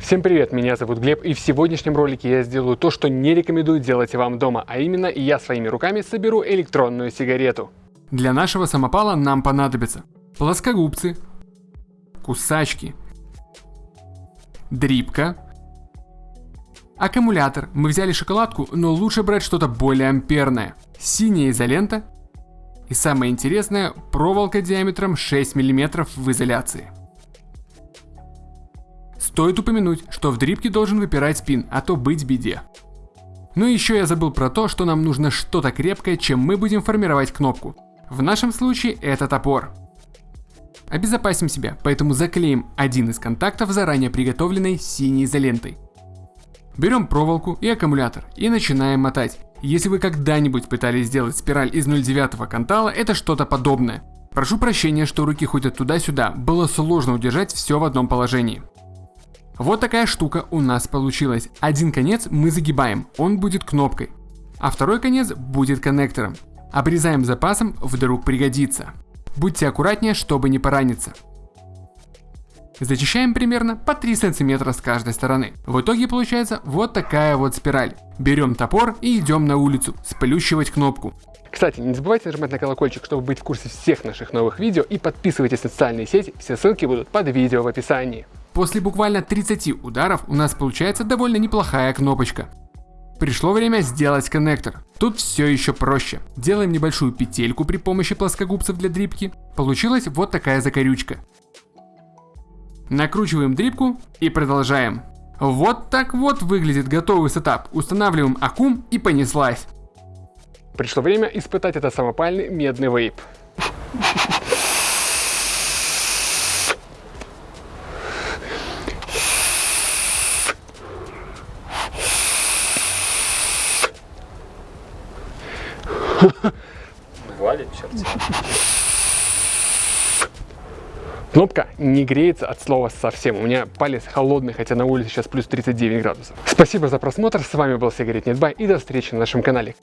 Всем привет, меня зовут Глеб и в сегодняшнем ролике я сделаю то, что не рекомендую делать вам дома, а именно я своими руками соберу электронную сигарету. Для нашего самопала нам понадобятся плоскогубцы, кусачки, дрипка, аккумулятор. Мы взяли шоколадку, но лучше брать что-то более амперное. Синяя изолента и самое интересное, проволока диаметром 6 мм в изоляции. Стоит упомянуть, что в дрипке должен выпирать спин, а то быть беде. Ну и еще я забыл про то, что нам нужно что-то крепкое, чем мы будем формировать кнопку. В нашем случае это топор. Обезопасим себя, поэтому заклеим один из контактов заранее приготовленной синей изолентой. Берем проволоку и аккумулятор и начинаем мотать. Если вы когда-нибудь пытались сделать спираль из 0,9 кантала, это что-то подобное. Прошу прощения, что руки ходят туда-сюда, было сложно удержать все в одном положении. Вот такая штука у нас получилась. Один конец мы загибаем, он будет кнопкой, а второй конец будет коннектором. Обрезаем запасом, вдруг пригодится. Будьте аккуратнее, чтобы не пораниться. Зачищаем примерно по 3 сантиметра с каждой стороны. В итоге получается вот такая вот спираль. Берем топор и идем на улицу, сплющивать кнопку. Кстати, не забывайте нажимать на колокольчик, чтобы быть в курсе всех наших новых видео и подписывайтесь на социальные сети, все ссылки будут под видео в описании. После буквально 30 ударов у нас получается довольно неплохая кнопочка. Пришло время сделать коннектор. Тут все еще проще. Делаем небольшую петельку при помощи плоскогубцев для дрипки. Получилась вот такая закорючка. Накручиваем дрипку и продолжаем. Вот так вот выглядит готовый сетап. Устанавливаем аккум и понеслась. Пришло время испытать этот самопальный медный вейп. Валит черти. Кнопка не греется от слова совсем. У меня палец холодный, хотя на улице сейчас плюс 39 градусов. Спасибо за просмотр. С вами был Сигарет Нетбай и до встречи на нашем канале.